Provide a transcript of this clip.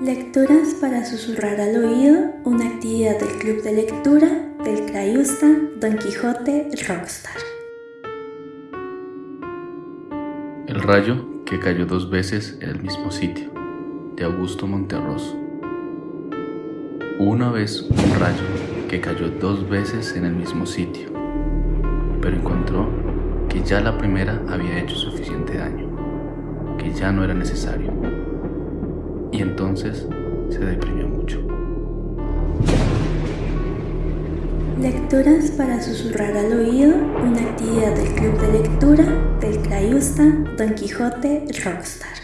Lecturas para susurrar al oído, una actividad del Club de Lectura del Crayusta Don Quijote Rockstar. El rayo que cayó dos veces en el mismo sitio, de Augusto Monterroso. Una vez un rayo que cayó dos veces en el mismo sitio, pero encontró que ya la primera había hecho suficiente daño, que ya no era necesario y entonces se deprimió mucho. Lecturas para susurrar al oído, una actividad del Club de Lectura del Crayusta Don Quijote Rockstar.